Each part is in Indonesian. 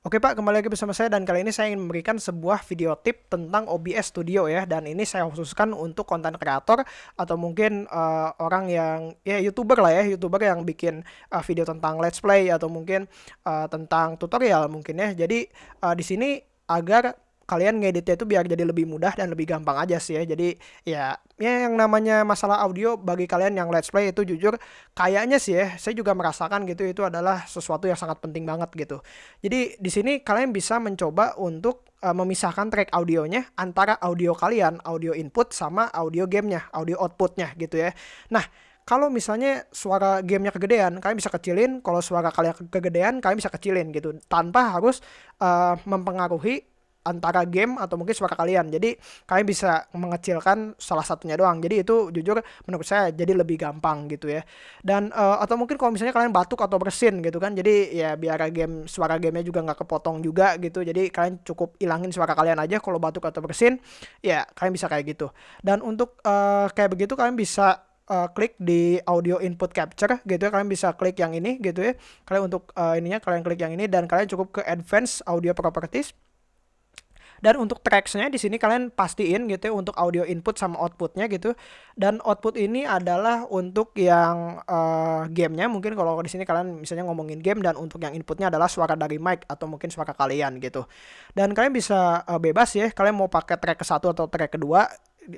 Oke Pak, kembali lagi bersama saya dan kali ini saya ingin memberikan sebuah video tip tentang OBS Studio ya dan ini saya khususkan untuk konten kreator atau mungkin uh, orang yang ya youtuber lah ya youtuber yang bikin uh, video tentang let's play atau mungkin uh, tentang tutorial mungkin ya. Jadi uh, di sini agar kalian ngeditnya itu biar jadi lebih mudah dan lebih gampang aja sih ya. Jadi ya ya yang namanya masalah audio bagi kalian yang let's play itu jujur kayaknya sih ya saya juga merasakan gitu itu adalah sesuatu yang sangat penting banget gitu. Jadi di sini kalian bisa mencoba untuk uh, memisahkan track audionya antara audio kalian, audio input sama audio gamenya, audio outputnya gitu ya. Nah, kalau misalnya suara gamenya kegedean, kalian bisa kecilin. Kalau suara kalian kegedean, kalian bisa kecilin gitu, tanpa harus uh, mempengaruhi antara game atau mungkin suara kalian. Jadi kalian bisa mengecilkan salah satunya doang. Jadi itu jujur menurut saya jadi lebih gampang gitu ya. Dan uh, atau mungkin kalau misalnya kalian batuk atau bersin gitu kan. Jadi ya biar game suara gamenya juga nggak kepotong juga gitu. Jadi kalian cukup ilangin suara kalian aja kalau batuk atau bersin. Ya kalian bisa kayak gitu. Dan untuk uh, kayak begitu kalian bisa uh, klik di audio input capture gitu ya kalian bisa klik yang ini gitu ya kalian untuk uh, ininya kalian klik yang ini dan kalian cukup ke advanced audio properties dan untuk tracksnya di sini kalian pastiin gitu ya untuk audio input sama outputnya gitu. Dan output ini adalah untuk yang uh, gamenya mungkin kalau di sini kalian misalnya ngomongin game dan untuk yang inputnya adalah suara dari mic atau mungkin suara kalian gitu. Dan kalian bisa uh, bebas ya kalian mau pakai track ke satu atau track kedua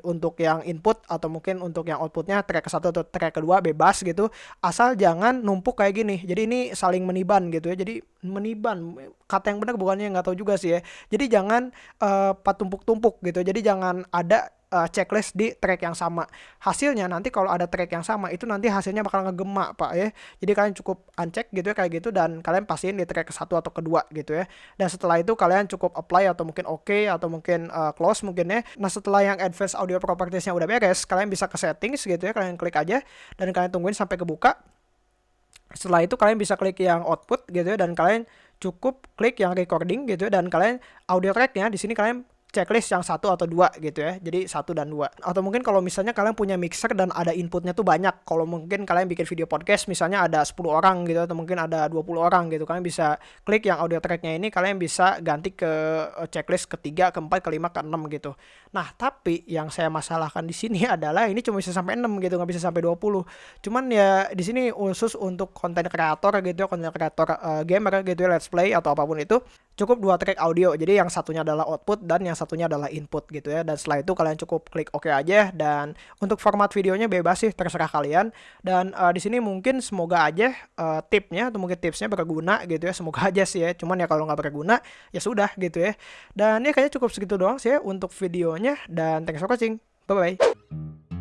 untuk yang input atau mungkin untuk yang outputnya track ke satu atau track kedua bebas gitu asal jangan numpuk kayak gini. Jadi ini saling meniban gitu ya. Jadi meniban kata yang benar bukannya nggak tahu juga sih ya. Jadi jangan uh, patumpuk-tumpuk gitu. Jadi jangan ada uh, checklist di track yang sama. Hasilnya nanti kalau ada track yang sama itu nanti hasilnya bakal ngegema pak ya. Jadi kalian cukup uncheck gitu ya kayak gitu dan kalian pastiin di track ke satu atau kedua gitu ya. Dan setelah itu kalian cukup apply atau mungkin oke okay, atau mungkin uh, close mungkin ya. Nah setelah yang advanced audio propertiesnya udah beres, kalian bisa ke settings gitu ya. Kalian klik aja dan kalian tungguin sampai kebuka. Setelah itu kalian bisa klik yang output gitu ya dan kalian cukup klik yang recording gitu ya dan kalian audio tracknya di sini kalian checklist yang satu atau dua gitu ya. Jadi satu dan dua. Atau mungkin kalau misalnya kalian punya mixer dan ada inputnya tuh banyak. Kalau mungkin kalian bikin video podcast misalnya ada 10 orang gitu atau mungkin ada 20 orang gitu. Kalian bisa klik yang audio tracknya ini kalian bisa ganti ke eh, checklist ketiga, keempat, kelima, keenam gitu. Nah, tapi yang saya masalahkan di sini adalah ini cuma bisa sampai 6 gitu, nggak bisa sampai 20. Cuman ya di sini khusus untuk konten kreator gitu ya, konten kreator uh, gamer gitu ya, let's play atau apa pun itu cukup dua track audio. Jadi yang satunya adalah output dan yang satunya adalah input gitu ya. Dan setelah itu kalian cukup klik OK aja dan untuk format videonya bebas sih terserah kalian. Dan uh, di sini mungkin semoga aja uh, tipnya atau mungkin tipsnya berguna gitu ya. Semoga aja sih ya. Cuman ya kalau nggak berguna ya sudah gitu ya. Dan ya kayaknya cukup segitu doang sih ya untuk videonya dan thanks for watching. Bye bye.